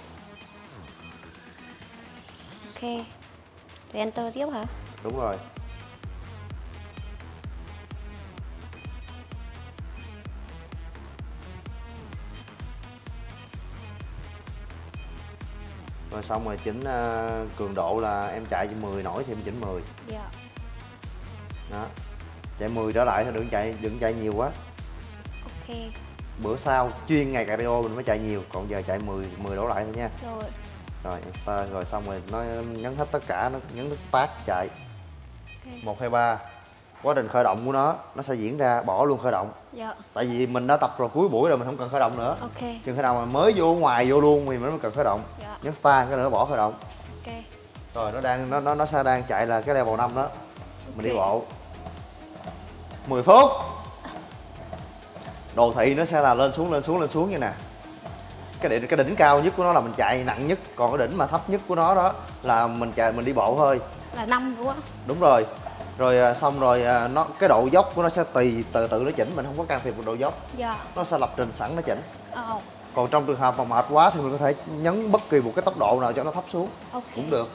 ok rồi enter tiếp hả Đúng rồi. Rồi xong rồi chỉnh à, cường độ là em chạy 10 nổi thì em chỉnh 10 dạ. Đó. Chạy 10 trở lại thôi đừng chạy đừng chạy nhiều quá. Ok. Bữa sau chuyên ngày cardio mình mới chạy nhiều còn giờ chạy 10 10 đổ lại thôi nha. Rồi. Rồi enter rồi xong rồi nó nhấn hết tất cả nó nhấn nút start chạy. Một hai ba. Quá trình khởi động của nó nó sẽ diễn ra bỏ luôn khởi động. Dạ. Tại vì mình đã tập rồi cuối buổi rồi mình không cần khởi động nữa. Ok. Chừng khi nào mà mới vô ngoài vô luôn thì mình mới cần khởi động nhấn start cái nữa bỏ khởi động. Ok. Rồi nó đang nó nó nó sẽ đang chạy là cái level 5 đó. Mình đi bộ. 10 phút. Đồ thị nó sẽ là lên xuống lên xuống lên xuống như nè. Cái đỉnh cái đỉnh cao nhất của nó là mình chạy nặng nhất còn cái đỉnh mà thấp nhất của nó đó là mình chạy mình đi bộ thôi. Là năm đúng không? Đúng rồi. Rồi à, xong rồi à, nó cái độ dốc của nó sẽ tùy từ từ nó chỉnh mình không có can thiệp vào độ dốc. Dạ. Nó sẽ lập trình sẵn nó chỉnh. Ờ còn trong trường hợp mà mệt quá thì mình có thể nhấn bất kỳ một cái tốc độ nào cho nó thấp xuống. Ok. Cũng được.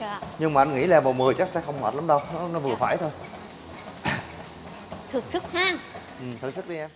Dạ. Nhưng mà anh nghĩ level 10 chắc sẽ không mệt lắm đâu. Nó, nó vừa Dạ. phải thôi. Thực sức ha. Ừ, thử sức đi Em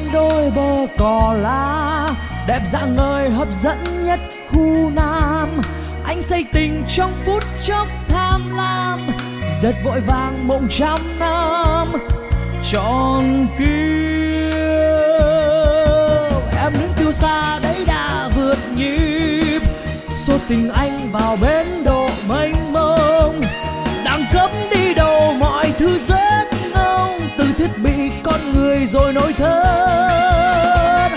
bên đôi bờ cỏ lá, Đẹp dạng người hấp dẫn nhất khu Nam. Anh say tình trong phút chốc tham lam, Rất vội vàng mộng trăm năm. Tròn kia Em đứng tiêu xa đấy đã vượt nhịp. Số tình anh vào bến độ mênh mông, đang cấm đi đầu mọi thứ rất thiết bị con người rồi nỗi thân.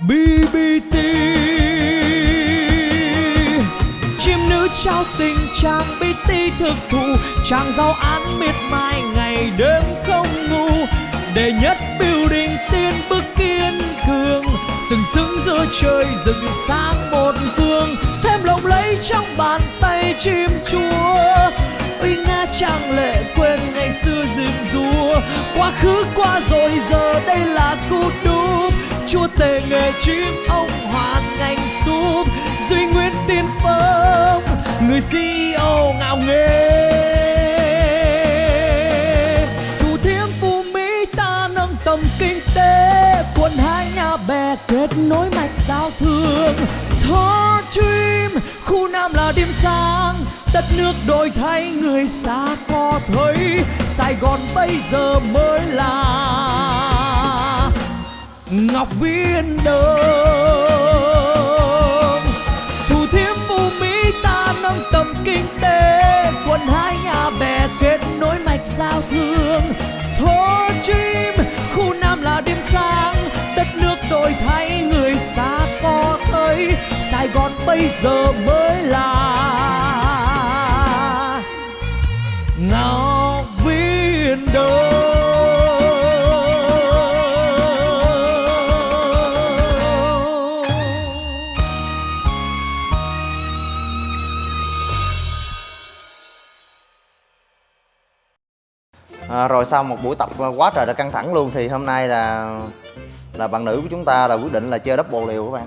BBT chim nữ trao tình chàng BT thực thụ. Chàng giao án miệt mài ngày đêm không ngủ. Để nhất building tiên bước kiên cường. Sừng sững giữa trời rừng sáng một phương. Thêm lộng lẫy trong bàn tay chim chúa uy nga trang lệ quên ngày xưa rừng rùa quá khứ qua rồi, giờ đây là cú đúp. Chúa tể nghề chim ông hoàn ngành súp. Duy nguyên tiên phong, người CEO ngạo nghề. thủ thiêm phú mỹ ta nâng tầm kinh tế. Quân hai nhà bè kết nối mạch giao thương. Thoát truy Nam là điểm sáng, đất nước đổi thay, người xa có thấy, Sài Gòn bây giờ mới là Ngọc Viên Đông Thủ thiêm phú Mỹ ta nâng tầm kinh tế Quần hai nhà bè kết nối mạch giao thương Hồ Dream khu Nam là điểm sáng. Đất nước đổi thay, người xa có thấy Sài Gòn bây giờ mới là Ngọc Viên Đông à, rồi sau một buổi tập quá trời là căng thẳng luôn thì hôm nay là là bạn nữ của chúng ta là quyết định là chơi double liều các bạn.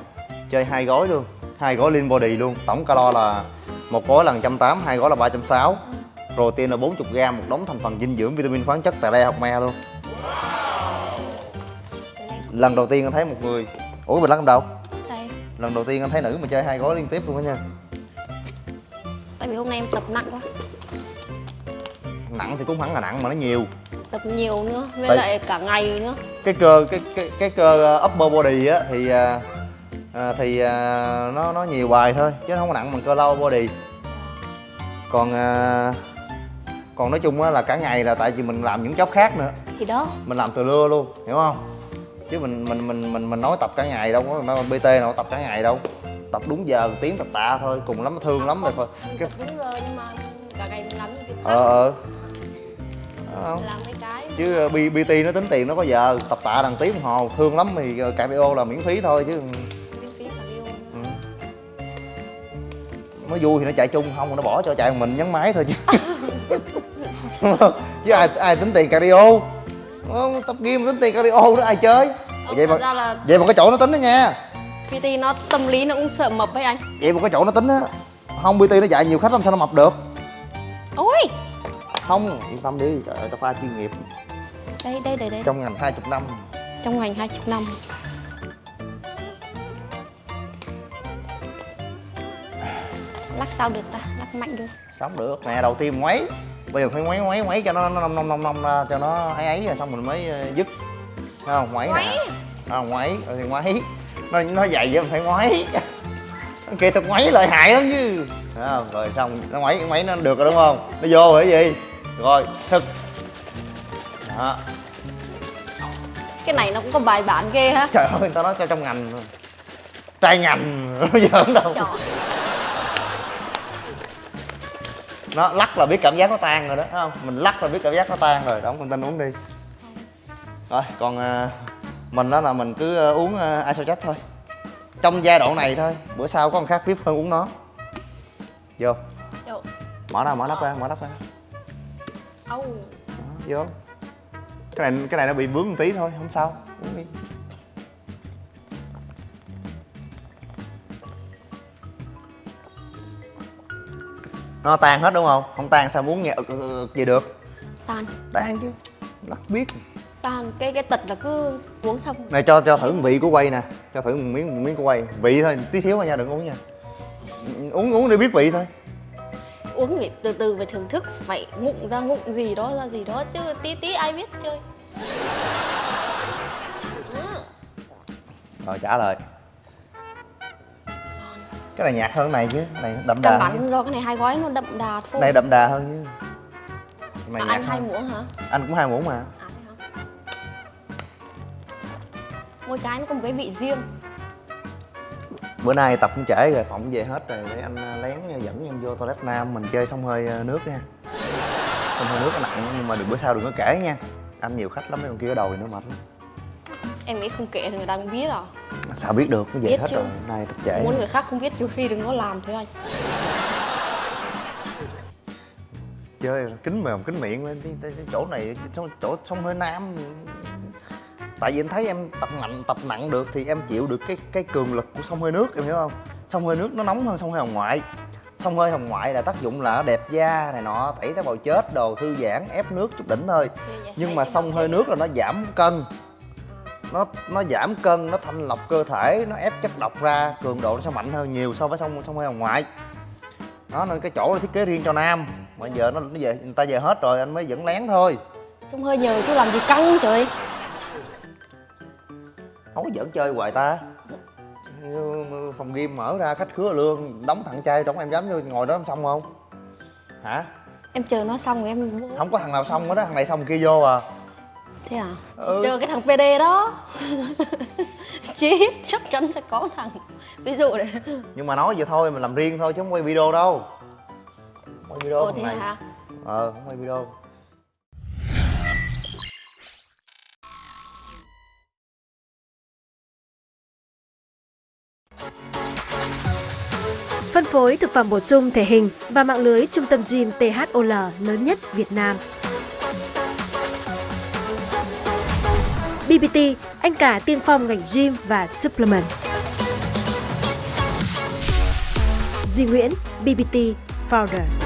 Chơi hai gói luôn hai gói lean body luôn. Tổng calo là một gói là 180 hai gói là 360 protein là 40 gram một đống thành phần dinh dưỡng vitamin khoáng chất tại đây học me luôn. Lần đầu tiên anh thấy một người ủa mình lắc làm đâu? Đây. Lần đầu tiên anh thấy nữ mà chơi hai gói liên tiếp luôn á nha. Tại vì hôm nay em tập nặng quá nặng thì cũng hẳn là nặng mà nó nhiều. Tập nhiều nữa với Tại- lại cả ngày nữa. Cái cơ cái cái cái cơ uh, upper body á thì à, thì à, nó nó nhiều bài thôi chứ nó không có nặng bằng cơ lower body. Còn à, còn nói chung á là cả ngày là tại vì mình làm những job khác nữa. Thì đó. Mình làm từ lưa luôn hiểu không? Chứ mình mình mình mình mình nói tập cả ngày đâu có đâu bt nào tập cả ngày đâu. Tập đúng giờ một tiếng tập tạ thôi cùng lắm thương lắm rồi thôi. cái tập đúng rồi nhưng mà cả ngày mình làm những việc khác. Ờ ờ Đó không? làm mấy cái chứ ờ, BT nó tính tiền nó có giờ tập tạ đằng tiếng hồ thương lắm thì ờ, cardio là miễn phí thôi chứ. Miễn phí cardio ừ. nó vui thì nó chạy chung không nó bỏ cho chạy mình nhấn máy thôi chứ. Đúng không? chứ ai ai tính tiền cardio Ờ, tập gym tính tiền cardio đó ai chơi? Ờ, vậy mà là vậy mà cái chỗ nó tính đó nha. PT nó tâm lý nó cũng sợ mập ấy anh. Vậy mà cái chỗ nó tính á không BT nó chạy nhiều khách làm sao nó mập được? Ôi không yên tâm đi trời ơi tao pha chuyên nghiệp. Đây đây đây đây. Trong ngành 20 năm. Trong ngành 20 năm. Lắc sao được ta? Lắc mạnh được sống được. Nè đầu tiên ngoáy. Bây giờ phải ngoáy ngoáy ngoáy cho nó nó nông nông nông nông ra cho nó ấy ấy rồi xong mình mới ờ, dứt. Thấy không? Ngoáy Ngoáy. nè à, ngoáy rồi thì ngoáy. Nó nó dày vậy mình phải ngoáy. Kỹ thuật ngoáy lợi hại lắm chứ. Thấy không? Rồi xong nó ngoáy ngoáy nó được rồi đúng không? Nó vô rồi cái gì rồi sực đó. Cái này nó cũng có bài bản ghê ha. Trời ơi người ta nói cho trong ngành trai ngành nó giỡn đâu. Trời. nó lắc là biết cảm giác nó tan rồi đó thấy không? Mình lắc là biết cảm giác nó tan rồi đóng con tin uống đi. Rồi còn à, mình đó là mình cứ à, uống uh, isochat thôi. Trong giai đoạn này thôi bữa sau có con khác vip hơn uống nó. Vô. Yo. mở ra mở nắp ra mở nắp ra Đó, vô. Cái này cái này nó bị bướng một tí thôi không sao. Uống đi. Nó tan hết đúng không? Không tan sao muốn nhẹ ực, gì được? Tan. Tan chứ. Lắc biết. Tan. Cái cái tật là cứ uống xong. Này cho cho thử vị của quay nè. Cho thử một miếng một miếng của quay. Vị thôi tí thiếu thôi nha đừng uống nha. Uống uống để biết vị thôi uống phải từ từ phải thưởng thức phải ngụm ra ngụm gì đó ra gì đó chứ tí tí ai biết chơi. Rồi trả lời. Cái này nhạt hơn cái này chứ cái này đậm đà bản do cái này hai gói nó đậm đà thôi. này đậm đà hơn chứ. Cái này à, nhạt anh hai muỗng hả? Anh cũng hai muỗng mà. À mỗi cái nó có một cái vị riêng bữa nay tập cũng trễ rồi phỏng về hết rồi để anh à, lén dẫn em vô toilet nam mình chơi xong hơi à, nước nha. Xong hơi nước nó nặng nhưng mà đừng bữa sau đừng có kể nha. Anh nhiều khách lắm mấy con kia ở đầu thì nó mệt lắm. Em nghĩ không kể thì người ta cũng biết rồi. Sao biết được? Nó về Biết hết chứ. rồi nay tập trễ muốn người khác không biết trừ khi đừng có làm thế anh. Chơi kính mồm kính miệng lên chỗ này chỗ, chỗ sông hơi nam tại vì anh thấy em tập nặng tập nặng được thì em chịu được cái cái cường lực của sông hơi nước em hiểu không? Sông hơi nước nó nóng hơn sông hơi hồng ngoại. Sông hơi hồng ngoại là tác dụng là đẹp da này nọ tẩy tế bào chết đồ thư giãn ép nước chút đỉnh thôi. Nhưng mà sông hơi nước là nó giảm cân. Nó nó giảm cân nó thanh lọc cơ thể nó ép chất độc ra cường độ nó sẽ mạnh hơn nhiều so với sông sông hơi hồng ngoại. Đó nên cái chỗ nó thiết kế riêng cho nam. Mà giờ nó, nó về người ta về hết rồi anh mới dẫn lén thôi. Xông hơi nhờ chứ làm gì căng trời không có dẫn chơi hoài ta. Phòng game mở ra khách khứa lương đóng thằng trai trong em dám vô ngồi đó em xong không? Hả? Em chờ nó xong rồi em vô không có thằng nào xong hết đó thằng này xong kia vô à. Thế à? Ừ. Chờ cái thằng PD đó. Chết, chắc chắn sẽ có thằng. Ví dụ này nhưng mà nói vậy thôi mình làm riêng thôi chứ không quay video đâu. Quay video Ồ thằng thế này. hả? ờ không quay video Phân phối thực phẩm bổ sung thể hình và mạng lưới trung tâm gym THOL lớn nhất Việt Nam. BBT, anh cả tiên phong ngành gym và supplement. Duy Nguyễn, BBT Founder.